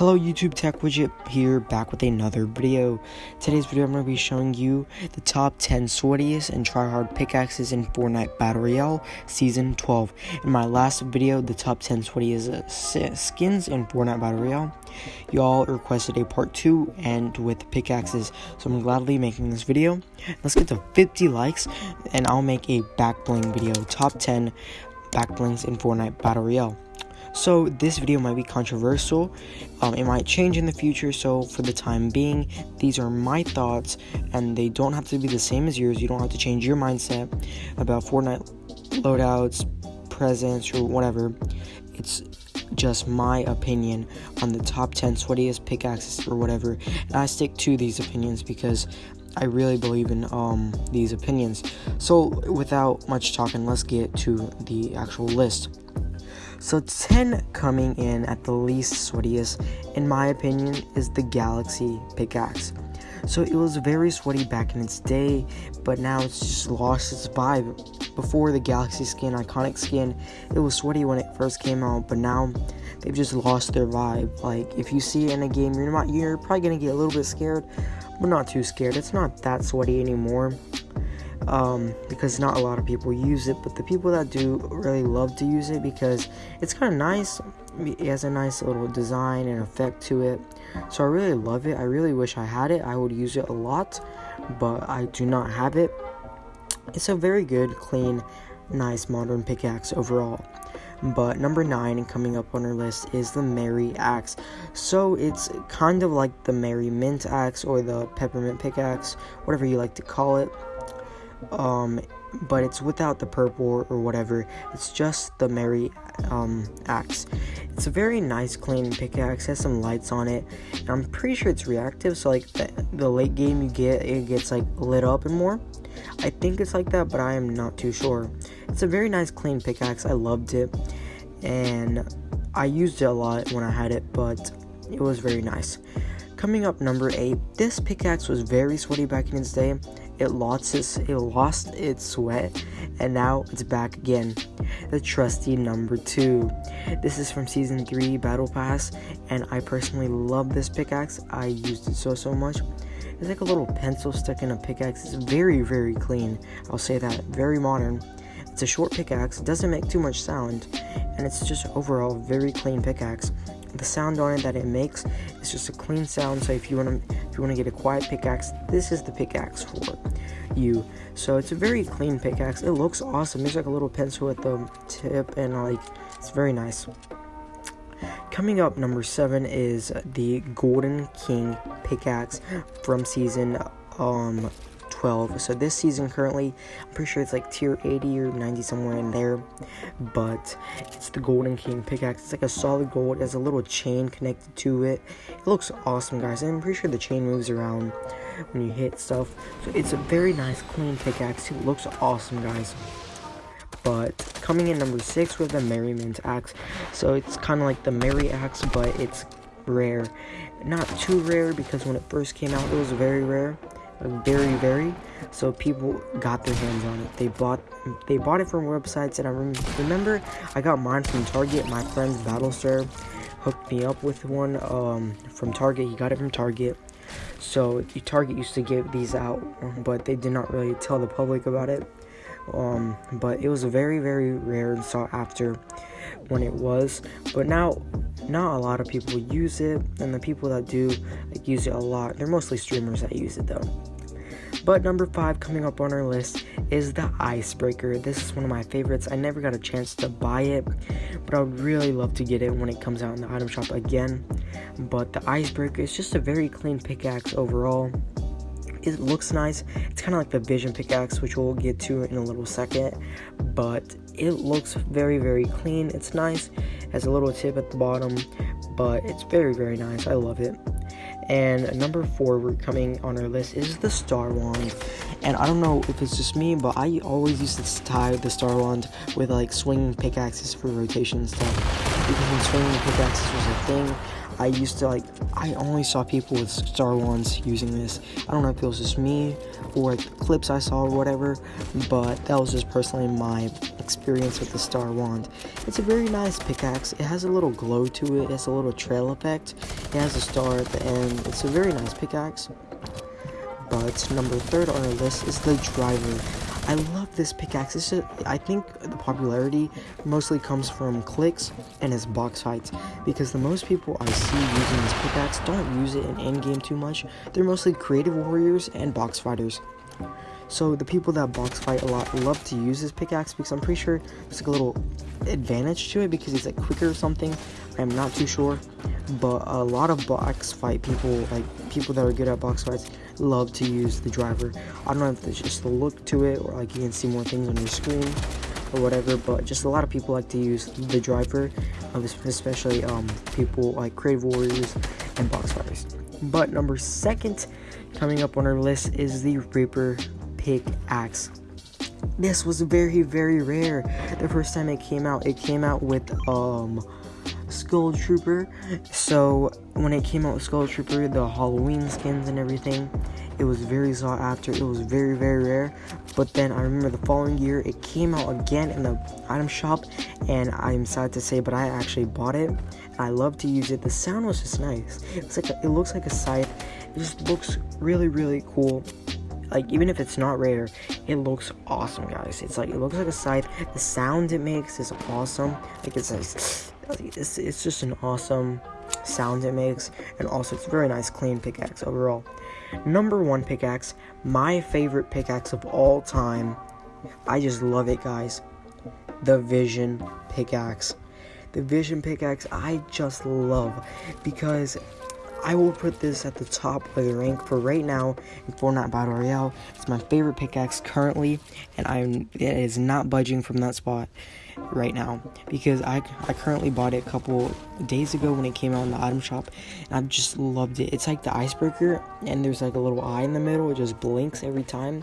Hello YouTube Tech Widget here back with another video. Today's video I'm going to be showing you the top 10 sweatiest and tryhard pickaxes in Fortnite Battle Royale Season 12. In my last video, the top 10 sweatiest uh, skins in Fortnite Battle Royale, y'all requested a part 2 and with pickaxes, so I'm gladly making this video. Let's get to 50 likes and I'll make a back bling video, top 10 back blings in Fortnite Battle Royale. So this video might be controversial. Um, it might change in the future. So for the time being, these are my thoughts, and they don't have to be the same as yours. You don't have to change your mindset about Fortnite loadouts, presents, or whatever. It's just my opinion on the top 10 sweatiest pickaxes or whatever. And I stick to these opinions because I really believe in um, these opinions. So without much talking, let's get to the actual list. So 10 coming in at the least sweatiest, in my opinion, is the Galaxy pickaxe. So it was very sweaty back in its day, but now it's just lost its vibe. Before the Galaxy skin, iconic skin, it was sweaty when it first came out, but now they've just lost their vibe. Like if you see it in a game, you're not you're probably gonna get a little bit scared, but not too scared. It's not that sweaty anymore um, because not a lot of people use it, but the people that do really love to use it because it's kind of nice. It has a nice little design and effect to it, so I really love it. I really wish I had it. I would use it a lot, but I do not have it. It's a very good, clean, nice modern pickaxe overall. But number nine, coming up on our list, is the Merry Axe. So it's kind of like the Merry Mint Axe or the Peppermint Pickaxe, whatever you like to call it um, but it's without the purple or whatever. It's just the Merry um, axe. It's a very nice, clean pickaxe. Has some lights on it. And I'm pretty sure it's reactive. So like the, the late game you get, it gets like lit up and more. I think it's like that, but I am not too sure. It's a very nice, clean pickaxe. I loved it, and I used it a lot when I had it, but it was very nice. Coming up number 8, this pickaxe was very sweaty back in its day it lost its it lost its sweat and now it's back again. The trusty number two. This is from season 3 battle pass and i personally love this pickaxe. I used it so so much. It's like a little pencil stuck in a pickaxe. It's very very clean. I'll say that. Very modern. It's a short pickaxe. Doesn't make too much sound and it's just overall very clean pickaxe. The sound on it that it makes is just a clean sound so if you want to you want to get a quiet pickaxe this is the pickaxe for you. So it's a very clean pickaxe. It looks awesome. There's like a little pencil at the tip and like it's very nice. Coming up number seven is the golden king pickaxe from season um 12. So this season currently, I'm pretty sure it's like tier 80 or 90 somewhere in there. But it's the Golden King pickaxe. It's like a solid gold. It has a little chain connected to it. It looks awesome, guys. And I'm pretty sure the chain moves around when you hit stuff. So it's a very nice, clean pickaxe. It looks awesome, guys. But coming in number six with the Merry Mint axe. So it's kind of like the Merry axe, but it's rare. Not too rare because when it first came out, it was very rare very very. So people got their hands on it. They bought they bought it from websites and i remember i got mine from target. My friend's battlestar hooked me up with one um, from target. He got it from target. So target used to give these out but they did not really tell the public about it. Um, but it was a very very rare and sought after when it was but now not a lot of people use it and the people that do like, use it a lot they're mostly streamers that use it though but number five coming up on our list is the Icebreaker. This is one of my favorites. I never got a chance to buy it, but I would really love to get it when it comes out in the item shop again. But the Icebreaker is just a very clean pickaxe overall. It looks nice. It's kind of like the Vision pickaxe, which we'll get to in a little second. But it looks very, very clean. It's nice. It has a little tip at the bottom, but it's very, very nice. I love it. And number four, we're coming on our list is the Star Wand. And I don't know if it's just me, but I always used to tie the Star Wand with like swinging pickaxes for rotation stuff. Because when swinging pickaxes was a thing, I used to like, I only saw people with Star Wands using this. I don't know if it was just me or clips I saw or whatever, but that was just personally my experience with the Star Wand. It's a very nice pickaxe. It has a little glow to it. It has a little trail effect. It has a star at the end. It's a very nice pickaxe. But number third on our list is the Driver. I love this pickaxe. This is, I think the popularity mostly comes from Clix and his box fights because the most people I see using this pickaxe don't use it in endgame too much. They're mostly creative warriors and box fighters. So the people that box fight a lot love to use this pickaxe because I'm pretty sure there's like a little advantage to it because it's like quicker or something. I'm not too sure, but a lot of box fight people, like people that are good at box fights, love to use the driver. I don't know if it's just the look to it or like you can see more things on your screen or whatever, but just a lot of people like to use the driver, especially um, people like creative warriors and box fighters. But number second coming up on our list is the Reaper pickaxe. This was very, very rare. The first time it came out, it came out with um Skull Trooper. So when it came out with Skull Trooper, the Halloween skins and everything, it was very sought after. It was very, very rare. But then I remember the following year, it came out again in the item shop, and I'm sad to say, but I actually bought it. I love to use it. The sound was just nice. It's like a, it looks like a scythe. It just looks really, really cool like even if it's not rare it looks awesome guys it's like it looks like a scythe the sound it makes is awesome like it's it's, it's just an awesome sound it makes and also it's a very nice clean pickaxe overall. Number one pickaxe my favorite pickaxe of all time. I just love it guys. The vision pickaxe. The vision pickaxe i just love because I will put this at the top of the rank for right now in Fortnite Battle Royale. It's my favorite pickaxe currently, and I'm it is not budging from that spot right now because I, I currently bought it a couple days ago when it came out in the item shop and I've just loved it. It's like the icebreaker and there's like a little eye in the middle. It just blinks every time.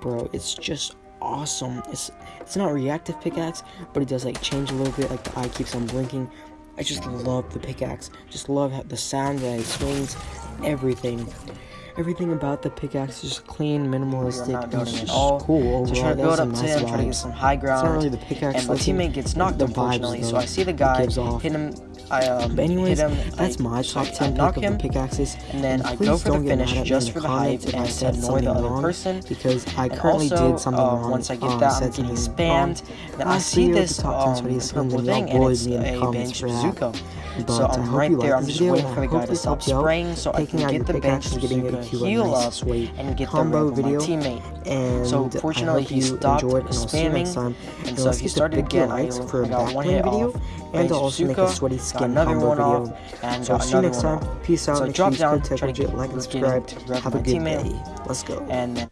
Bro, it's just awesome. It's it's not reactive pickaxe, but it does like change a little bit. Like the eye keeps on blinking. I just love the pickaxe. Just love how the sound that it swings, everything. Everything about the pickaxe is just clean, minimalistic, and just all. cool. So try to build up to him, try to get some high ground. It's not really the pickaxe. And my teammate gets knocked, unfortunately. So I see the guy hit him I um, but anyways, hit him, that's I, my top 10 knock pick him, of the pickaxes. And then and I go for the finish just for the hype and I said annoy the other person. Because I currently also, did something uh, wrong. Once I get that, I'm getting spammed. Then I see this um, purple thing and it's a bench Zuko. But so I'm right there. I'm just waiting for the guy to stop spraying so I can get the bench Bazooka, heal up, and get the red with my teammate. And so fortunately he stopped spamming, and so he started again. I got one hit off. And also make a sweaty skin combo video. And so see you next time. Peace out. So drop down, try to like and subscribe. Have a good day. Let's go. And